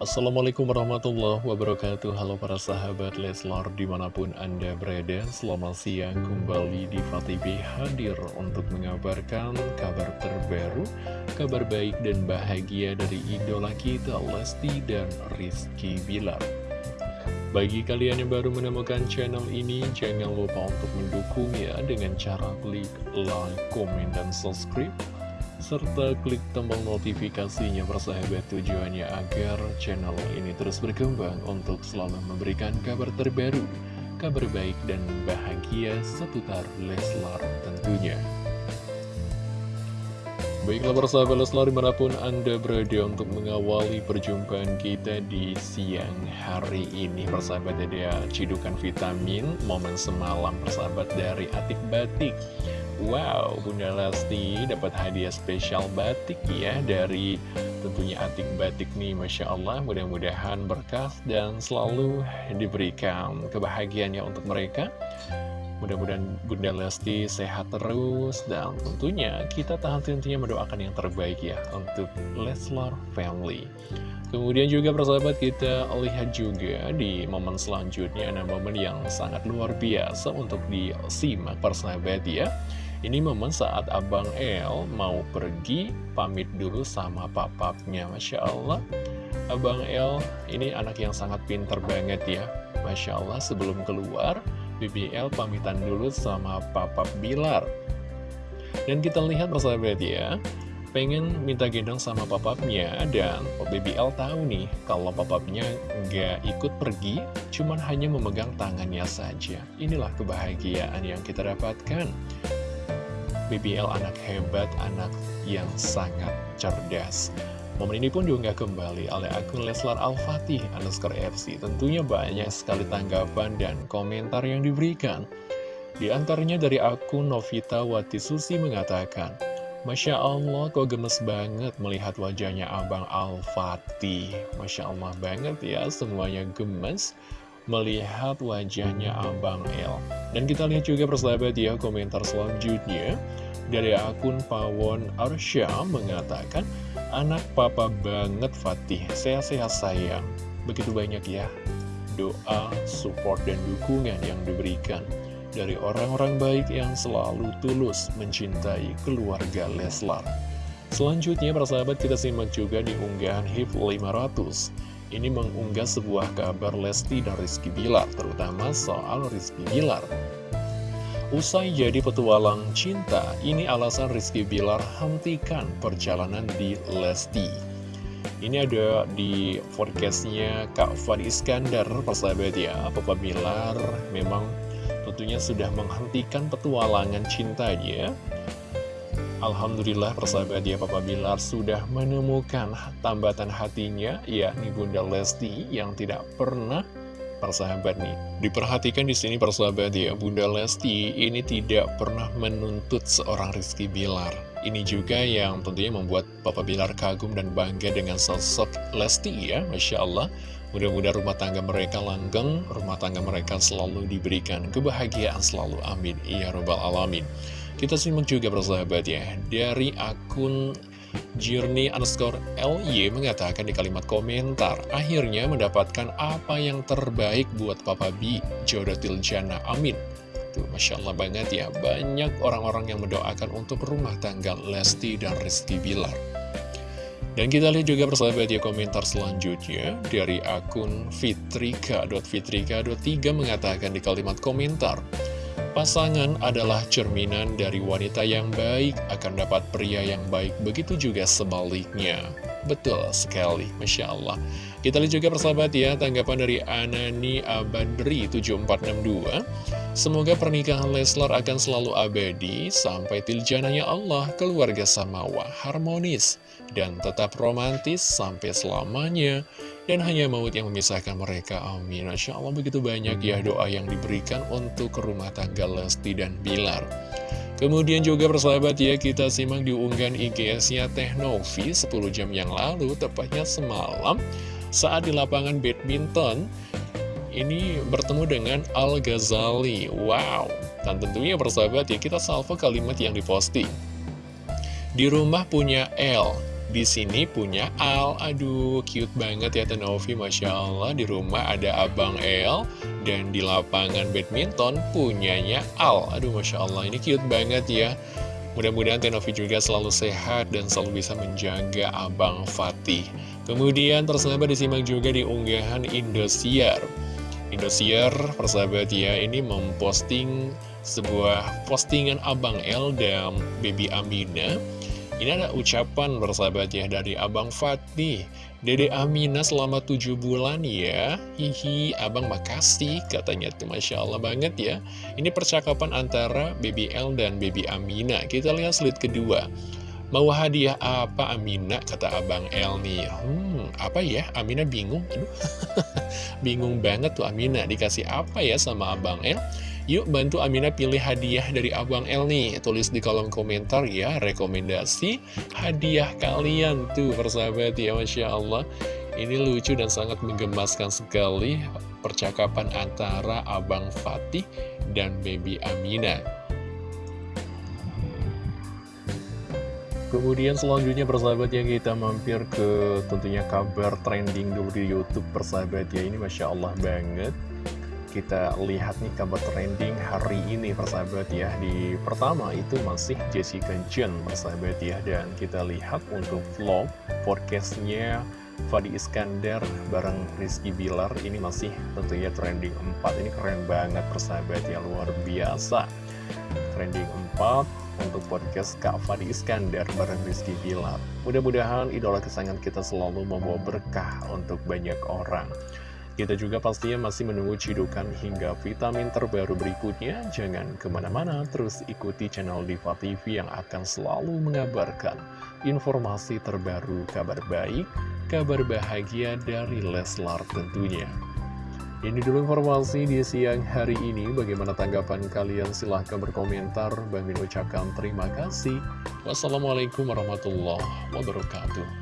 Assalamualaikum warahmatullahi wabarakatuh. Halo para sahabat Leslar di mana pun anda berada Selamat siang. Kembali di TV hadir untuk mengabarkan kabar terbaru Kabar baik dan bahagia dari idola kita Lesti dan Rizky Bilar. Bagi kalian yang baru menemukan channel ini Jangan lupa untuk mendukungnya dengan cara klik like, komen, dan subscribe serta klik tombol notifikasinya persahabat tujuannya agar channel ini terus berkembang untuk selalu memberikan kabar terbaru, kabar baik dan bahagia seputar Leslar tentunya. Baiklah persahabat Leslar di mana pun Anda berada untuk mengawali perjumpaan kita di siang hari ini Persahabat ada cidukan vitamin momen semalam persahabat dari Atik Batik Wow, Bunda Lesti dapat hadiah spesial batik ya dari tentunya Atik Batik nih Masya Allah. Mudah-mudahan berkah dan selalu diberikan kebahagiaannya untuk mereka. Mudah-mudahan Bunda Lesti sehat terus dan tentunya kita tahan tentunya mendoakan yang terbaik ya untuk Leslar Family. Kemudian juga persahabat kita lihat juga di momen selanjutnya ada momen yang sangat luar biasa untuk disimak persahabat ya ini momen saat Abang El mau pergi pamit dulu sama papapnya Masya Allah. Abang El ini anak yang sangat pinter banget ya. Masya Allah sebelum keluar BBL pamitan dulu sama papap Bilar. Dan kita lihat persahabat ya pengen minta gendong sama papapnya dan BBL tahu nih kalau papapnya nggak ikut pergi cuman hanya memegang tangannya saja. Inilah kebahagiaan yang kita dapatkan BBL anak hebat, anak yang sangat cerdas. Momen ini pun diunggah kembali oleh akun Leslar Al-Fatih underscore FC. Tentunya banyak sekali tanggapan dan komentar yang diberikan. Di antaranya dari akun Novita Watisusi mengatakan, Masya Allah kok gemes banget melihat wajahnya Abang Al-Fatih. Masya Allah banget ya, semuanya gemes melihat wajahnya Abang El. Dan kita lihat juga persahabat ya komentar selanjutnya dari akun Pawon Arsya mengatakan anak papa banget Fatih, sehat-sehat sayang. Begitu banyak ya doa, support, dan dukungan yang diberikan dari orang-orang baik yang selalu tulus mencintai keluarga Leslar. Selanjutnya, persahabat kita simak juga di unggahan HIP 500 ini mengunggah sebuah kabar Lesti dan Rizky Bilar, terutama soal Rizky Bilar. Usai jadi petualang cinta, ini alasan Rizky Bilar hentikan perjalanan di Lesti. Ini ada di forecastnya Kak Fadi Iskandar, persahabat ya, Papa Bilar memang tentunya sudah menghentikan petualangan cintanya Alhamdulillah persahabat ya Papa Bilar sudah menemukan tambatan hatinya yakni Bunda Lesti yang tidak pernah persahabat nih diperhatikan di sini persahabat ya Bunda Lesti ini tidak pernah menuntut seorang Rizky Bilar. Ini juga yang tentunya membuat Papa Bilar kagum dan bangga dengan sosok Lesti ya Masya Allah. Mudah-mudahan rumah tangga mereka langgeng rumah tangga mereka selalu diberikan kebahagiaan selalu amin. Ya robbal alamin kita simak juga persahabat ya Dari akun Journey underscore LY mengatakan di kalimat komentar Akhirnya mendapatkan apa yang terbaik buat Papa B Jodoh Tiljana Amin. Tuh, Masya Allah banget ya. Banyak orang-orang yang mendoakan untuk rumah tangga Lesti dan Rizky Bilar. Dan kita lihat juga persahabat ya komentar selanjutnya dari akun fitrika.fitrika.3 mengatakan di kalimat komentar Pasangan adalah cerminan dari wanita yang baik akan dapat pria yang baik, begitu juga sebaliknya. Betul sekali, Masya Allah. Kita lihat juga persahabat ya, tanggapan dari Anani Abadri 7462. Semoga pernikahan Leslar akan selalu abadi sampai tiljananya Allah, keluarga Samawa harmonis, dan tetap romantis sampai selamanya dan hanya maut yang memisahkan mereka, amin. Masya Allah begitu banyak ya doa yang diberikan untuk rumah tangga Lesti dan Bilar. Kemudian juga persahabat ya, kita simak diunggahan IGS-nya Teknovi 10 jam yang lalu, tepatnya semalam, saat di lapangan badminton, ini bertemu dengan Al-Ghazali. Wow! Dan tentunya persahabat ya, kita salvo kalimat yang diposting. Di rumah punya L, di sini punya Al. Aduh, cute banget ya Tenovi, Masya Allah. Di rumah ada Abang El, dan di lapangan badminton punyanya Al. Aduh, Masya Allah, ini cute banget ya. Mudah-mudahan Tenovi juga selalu sehat dan selalu bisa menjaga Abang Fatih. Kemudian persahabat disimak juga di unggahan Indosiar. Indosiar, persahabat ya, ini memposting sebuah postingan Abang L dan Baby Amina. Ini ada ucapan persahabat ya dari Abang Fatih. Dede Amina selama tujuh bulan ya Hihi, abang makasih Katanya tuh Masya Allah banget ya Ini percakapan antara Baby L dan Baby Amina Kita lihat slide kedua Mau hadiah apa Amina? Kata Abang L nih. Hmm, apa ya? Amina bingung. Aduh, bingung banget tuh Amina. Dikasih apa ya sama Abang L? Yuk bantu Amina pilih hadiah dari Abang El nih. Tulis di kolom komentar ya rekomendasi hadiah kalian tuh persahabat ya Masya Allah. Ini lucu dan sangat menggemaskan sekali percakapan antara Abang Fatih dan Baby Amina Kemudian selanjutnya persahabat yang kita mampir ke tentunya kabar trending dulu di Youtube persahabat ya. Ini Masya Allah banget. Kita lihat nih kabar trending hari ini persahabat ya. Di pertama itu masih Jessica Jen persahabat ya. Dan kita lihat untuk vlog podcastnya Fadi Iskandar bareng Rizky Bilar. Ini masih tentunya trending 4 Ini keren banget persahabat ya. Luar biasa. Trending 4 untuk podcast Kak Fadi Iskandar bareng Rizky Bilar Mudah-mudahan idola kesayangan kita selalu membawa berkah untuk banyak orang kita juga pastinya masih menunggu cidukan hingga vitamin terbaru berikutnya. Jangan ke mana-mana, terus ikuti channel Diva TV yang akan selalu mengabarkan informasi terbaru, kabar baik, kabar bahagia dari Leslar tentunya. Ini dulu informasi di siang hari ini. Bagaimana tanggapan kalian? Silahkan berkomentar. Bang Min ucapkan terima kasih. Wassalamualaikum warahmatullahi wabarakatuh.